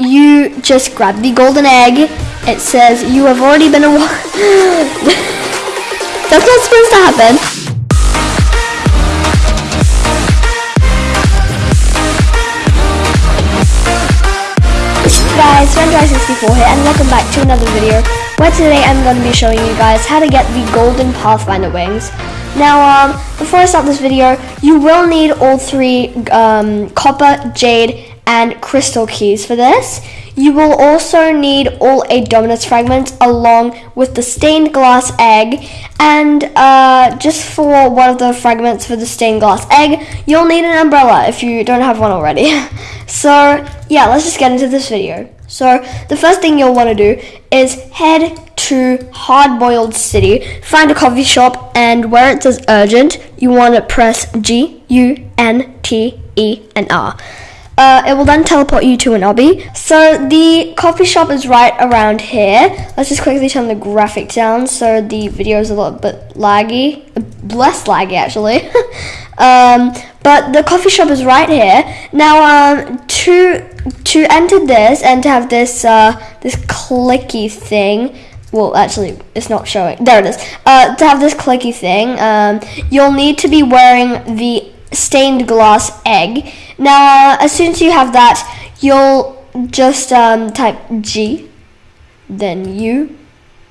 you just grab the golden egg. It says you have already been a. That's not supposed to happen. Guys, Vendry64 here and welcome back to another video where today I'm going to be showing you guys how to get the golden Pathfinder wings. Now, um, before I start this video, you will need all three um, copper, jade, and crystal keys for this. You will also need all eight dominus fragments along with the stained glass egg and uh, just for one of the fragments for the stained glass egg, you'll need an umbrella if you don't have one already. so yeah, let's just get into this video. So the first thing you'll want to do is head to Hard Boiled City, find a coffee shop, and where it says urgent, you want to press G U N T E and R. Uh, it will then teleport you to an obby. So the coffee shop is right around here. Let's just quickly turn the graphic down so the video is a little bit laggy, less laggy actually. um, but the coffee shop is right here. Now, um, to to enter this and to have this uh, this clicky thing. Well, actually, it's not showing. There it is. Uh, to have this clicky thing, um, you'll need to be wearing the stained glass egg. Now, uh, as soon as you have that, you'll just um, type G, then U,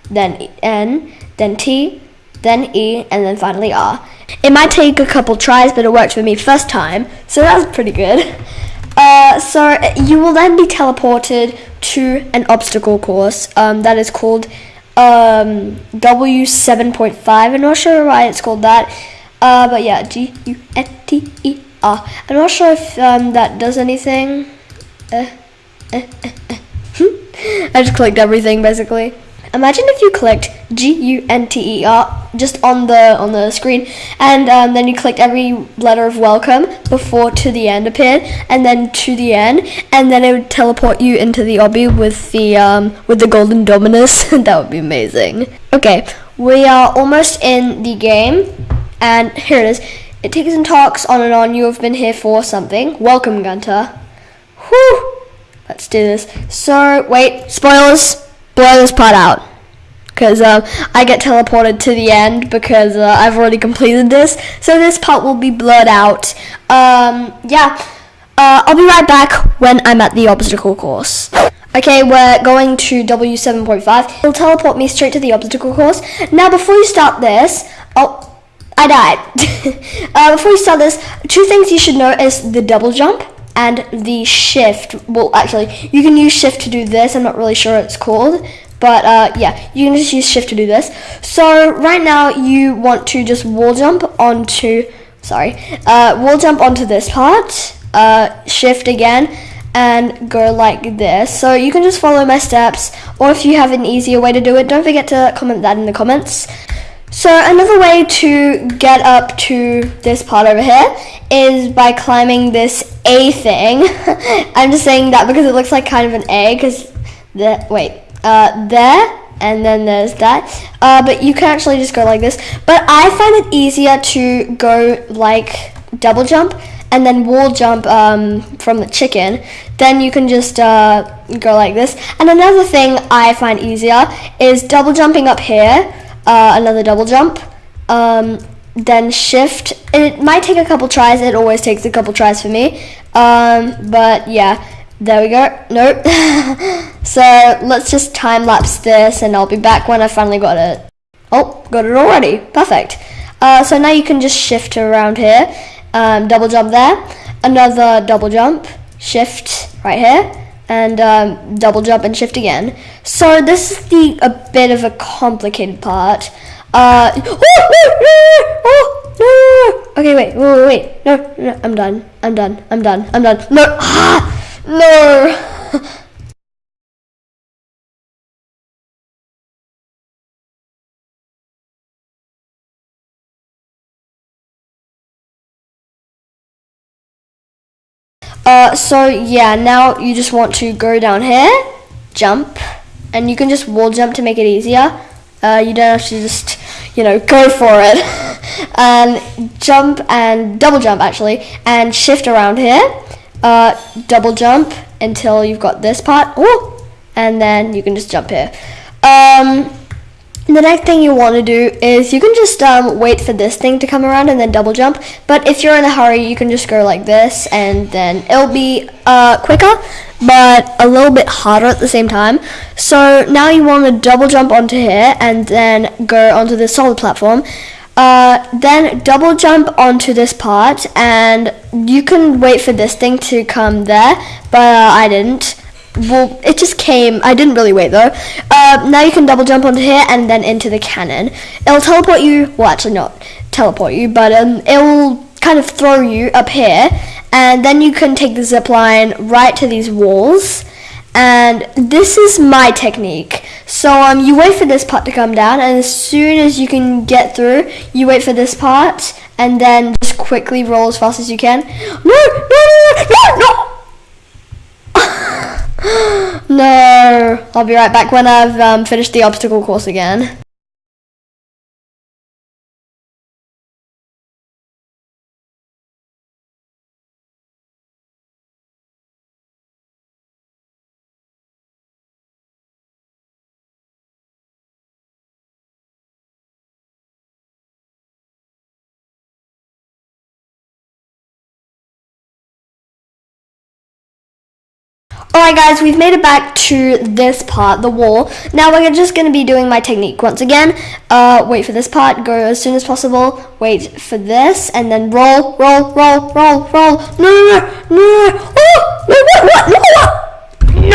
then N, then T, then E, and then finally R. It might take a couple tries, but it worked for me first time, so that was pretty good. Uh, so you will then be teleported to an obstacle course um, that is called um, W7.5. I'm not sure why it's called that. Uh, but yeah, G U N T E R. I'm not sure if um, that does anything. Uh, uh, I just clicked everything basically. Imagine if you clicked G U N T E R just on the on the screen, and um, then you clicked every letter of welcome before to the end appeared, and then to the end, and then it would teleport you into the obby with the um, with the golden dominus. that would be amazing. Okay, we are almost in the game. And here it is. It takes and talks on and on. You have been here for something. Welcome, Gunter. Whew. Let's do this. So, wait. Spoilers. Blow this part out. Because uh, I get teleported to the end because uh, I've already completed this. So this part will be blurred out. Um, yeah. Uh, I'll be right back when I'm at the obstacle course. Okay, we're going to W7.5. It'll teleport me straight to the obstacle course. Now, before you start this, oh, I died. uh, before we start this, two things you should know is the double jump and the shift. Well, actually, you can use shift to do this. I'm not really sure what it's called. But uh, yeah, you can just use shift to do this. So right now you want to just wall jump onto, sorry, uh, wall jump onto this part, uh, shift again, and go like this. So you can just follow my steps, or if you have an easier way to do it, don't forget to comment that in the comments. So another way to get up to this part over here is by climbing this A thing. I'm just saying that because it looks like kind of an A because the wait, uh, there and then there's that. Uh, but you can actually just go like this. But I find it easier to go like double jump and then wall jump um, from the chicken. Then you can just uh, go like this. And another thing I find easier is double jumping up here uh, another double jump, um, then shift. It might take a couple tries. It always takes a couple tries for me. Um, but yeah, there we go. Nope. so let's just time lapse this, and I'll be back when I finally got it. Oh, got it already. Perfect. Uh, so now you can just shift around here, um, double jump there, another double jump, shift right here and um, double jump and shift again. So this is the a bit of a complicated part. Uh, okay, wait, wait, wait, no, no, I'm done, I'm done, I'm done, I'm done. No, ah, no. Uh, so yeah, now you just want to go down here, jump, and you can just wall jump to make it easier. Uh, you don't have to just, you know, go for it. and jump and double jump actually, and shift around here. uh, double jump until you've got this part. Oh, and then you can just jump here. Um, the next thing you want to do is you can just um, wait for this thing to come around and then double jump. But if you're in a hurry, you can just go like this and then it'll be uh, quicker, but a little bit harder at the same time. So now you want to double jump onto here and then go onto the solid platform. Uh, then double jump onto this part and you can wait for this thing to come there, but uh, I didn't well, it just came. I didn't really wait though. Uh, now you can double jump onto here and then into the cannon. It'll teleport you. Well, actually not teleport you, but um, it'll kind of throw you up here, and then you can take the zip line right to these walls. And this is my technique. So um, you wait for this part to come down, and as soon as you can get through, you wait for this part, and then just quickly roll as fast as you can. No, no, no, no, no! no, I'll be right back when I've um, finished the obstacle course again. Alright guys, we've made it back to this part, the wall. Now we're just going to be doing my technique once again. Uh, wait for this part, go as soon as possible, wait for this, and then roll, roll, roll, roll, roll. No, no, no, no, oh, no, what, no,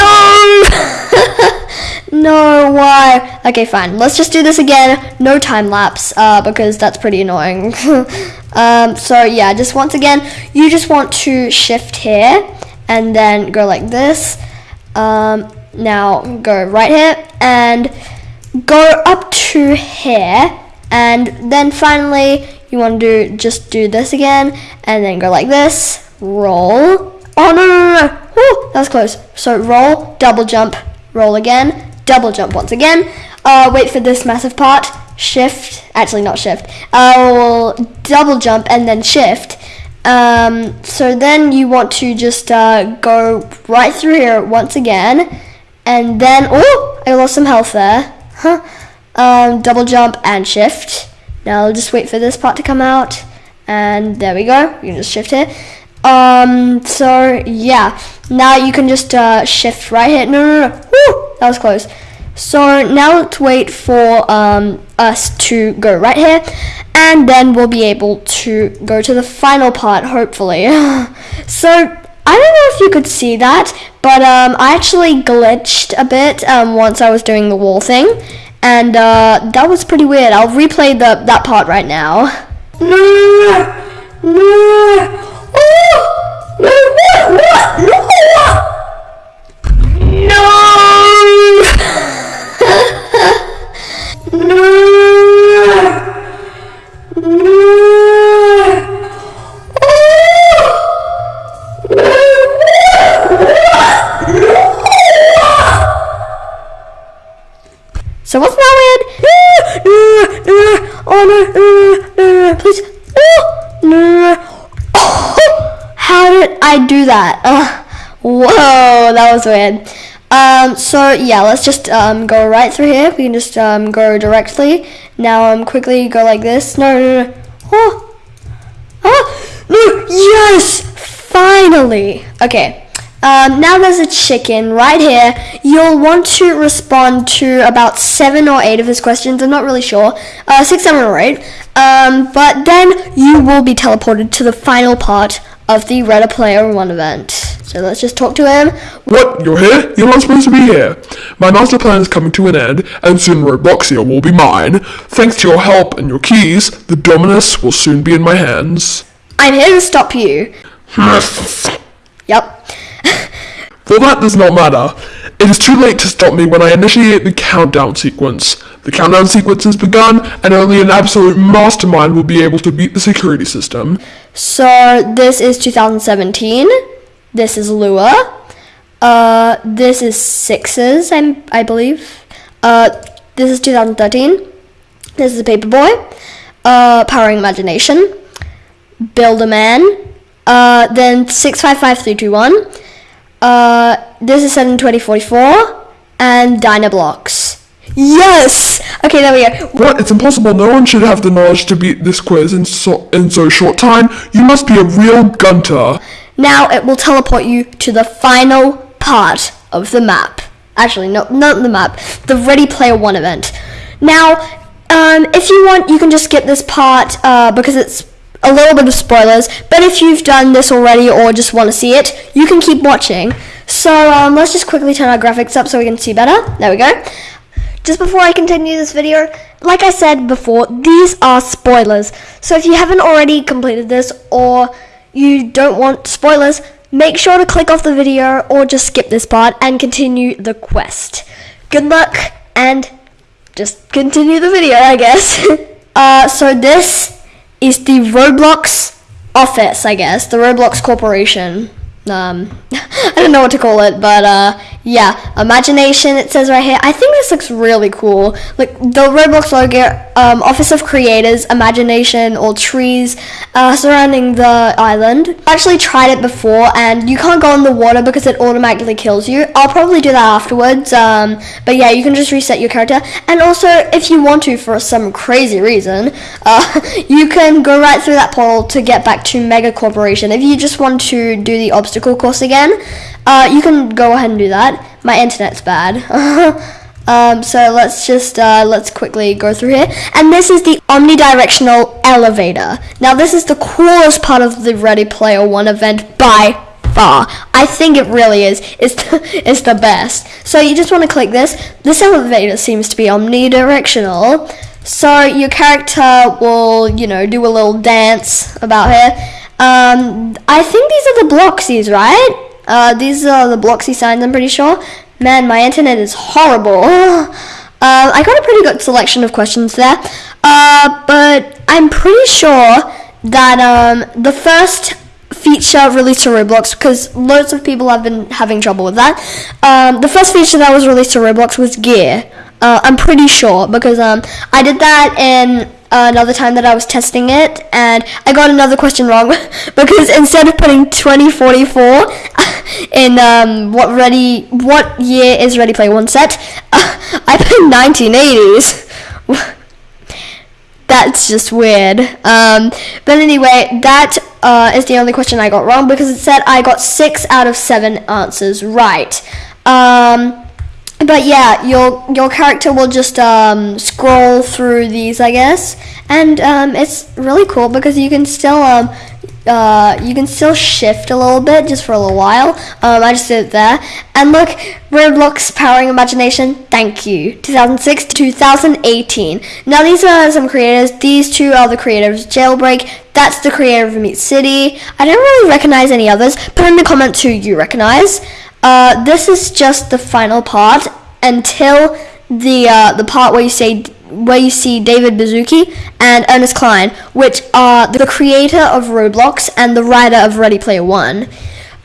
no! no, why? Okay, fine, let's just do this again, no time lapse, uh, because that's pretty annoying. um, so yeah, just once again, you just want to shift here, and then go like this. Um, now go right here and go up to here. And then finally you want to do just do this again and then go like this. Roll. Oh no no no, no. Woo, that was close. So roll double jump roll again double jump once again. Uh, wait for this massive part. Shift. Actually not shift. Uh, double jump and then shift um, so then you want to just uh, go right through here once again, and then oh, I lost some health there. Huh. Um, double jump and shift. Now I'll just wait for this part to come out, and there we go. You can just shift here. Um, so yeah, now you can just uh, shift right here. No, no, no. Woo, that was close. So now let's wait for um, us to go right here and then we'll be able to go to the final part hopefully. so I don't know if you could see that but um, I actually glitched a bit um, once I was doing the wall thing and uh, that was pretty weird. I'll replay the that part right now. No, no, no, oh, no, what, no, did I do that? Uh, whoa, that was weird. Um, so yeah, let's just um, go right through here. We can just um, go directly. Now um, quickly go like this. No, no, no. Oh, oh, no, yes, finally. Okay. Um, now there's a chicken right here. You'll want to respond to about seven or eight of his questions. I'm not really sure. Uh, six, seven, or eight. Um, but then you will be teleported to the final part of the Ready Player One event. So let's just talk to him. What? You're here? You're not supposed to be here. My master plan is coming to an end, and soon Robloxia will be mine. Thanks to your help and your keys, the Dominus will soon be in my hands. I'm here to stop you. yep. Well, that does not matter. It is too late to stop me when I initiate the countdown sequence. The countdown sequence has begun, and only an absolute mastermind will be able to beat the security system. So, this is 2017. This is Lua. Uh, this is Sixes, I'm, I believe. Uh, this is 2013. This is Paperboy. Uh, Powering Imagination. Builderman. Uh, then 655321. Uh, this is set in 2044. And Dynablocks. Yes! Okay, there we go. What? It's impossible. No one should have the knowledge to beat this quiz in so in so short time. You must be a real gunter. Now it will teleport you to the final part of the map. Actually, no, not the map. The Ready Player One event. Now, um, if you want, you can just skip this part uh, because it's a little bit of spoilers. But if you've done this already or just want to see it, you can keep watching. So um, let's just quickly turn our graphics up so we can see better. There we go. Just before I continue this video, like I said before, these are spoilers. So if you haven't already completed this or you don't want spoilers, make sure to click off the video or just skip this part and continue the quest. Good luck and just continue the video, I guess. uh, so this is the Roblox office, I guess, the Roblox Corporation. Um, I don't know what to call it, but uh, yeah, imagination. It says right here. I think this looks really cool. Like the Roblox logo, um, Office of Creators, imagination, or trees uh, surrounding the island. I actually tried it before, and you can't go in the water because it automatically kills you. I'll probably do that afterwards. Um, but yeah, you can just reset your character, and also if you want to, for some crazy reason, uh, you can go right through that portal to get back to Mega Corporation. If you just want to do the obstacle course again, uh, you can go ahead and do that. My internet's bad. um, so let's just, uh, let's quickly go through here. And this is the omnidirectional elevator. Now this is the coolest part of the Ready Player One event by far. I think it really is. It's the, it's the best. So you just want to click this. This elevator seems to be omnidirectional. So your character will, you know, do a little dance about here. Um, I think these are the Bloxies, right? Uh, these are the Bloxy signs, I'm pretty sure. Man, my internet is horrible. uh, I got a pretty good selection of questions there. Uh, but I'm pretty sure that um, the first feature released to Roblox, because loads of people have been having trouble with that. Um, the first feature that was released to Roblox was gear. Uh, I'm pretty sure because um, I did that in another time that I was testing it, and I got another question wrong because instead of putting 2044 in um, what ready what year is Ready Player One set, uh, I put 1980s. That's just weird. Um, but anyway, that uh, is the only question I got wrong because it said I got six out of seven answers right. Um, but yeah, your your character will just um, scroll through these, I guess, and um, it's really cool because you can still um, uh, you can still shift a little bit just for a little while. Um, I just did it there, and look, Roblox Powering Imagination. Thank you, 2006 to 2018. Now these are some creators. These two are the creators Jailbreak. That's the creator of Meep City. I don't really recognize any others. Put in the comments who you recognize. Uh, this is just the final part until the uh, the part where you say where you see David Baszucki and Ernest Cline, which are the creator of Roblox and the writer of Ready Player One.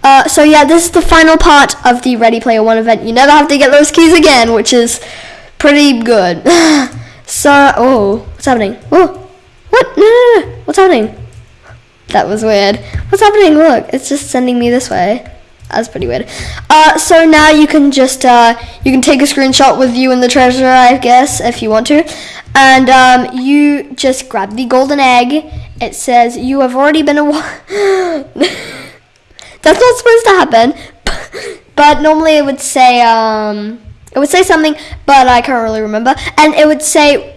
Uh, so yeah, this is the final part of the Ready Player One event. You never have to get those keys again, which is pretty good. so, oh, what's happening? Oh, what? No, no, no, what's happening? That was weird. What's happening? Look, it's just sending me this way. That's pretty weird. Uh, so now you can just uh, you can take a screenshot with you and the treasure, I guess, if you want to, and um, you just grab the golden egg. It says you have already been a. That's not supposed to happen, but normally it would say um, it would say something, but I can't really remember, and it would say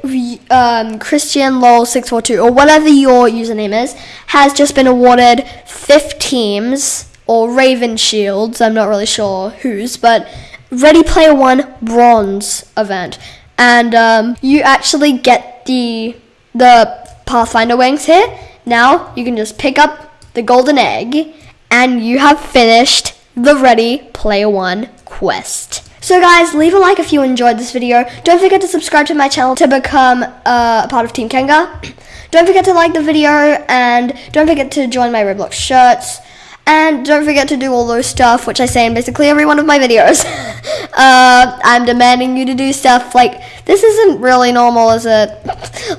um, Christian Lol six four two or whatever your username is has just been awarded fifth teams or Raven Shields. I'm not really sure whose, but Ready Player One bronze event, and um, you actually get the the Pathfinder wings here. Now you can just pick up the golden egg, and you have finished the Ready Player One quest. So guys, leave a like if you enjoyed this video. Don't forget to subscribe to my channel to become uh, a part of Team Kenga. Don't forget to like the video and don't forget to join my Roblox shirts. And don't forget to do all those stuff, which I say in basically every one of my videos. uh, I'm demanding you to do stuff like, this isn't really normal, is it?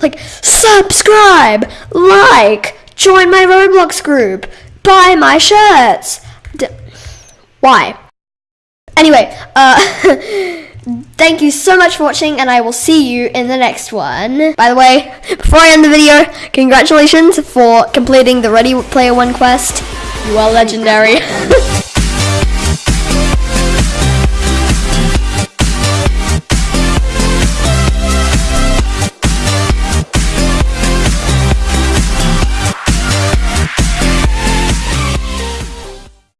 like, subscribe, like, join my Roblox group, buy my shirts. D- why? Anyway, uh, thank you so much for watching, and I will see you in the next one. By the way, before I end the video, congratulations for completing the Ready Player One quest. You are legendary.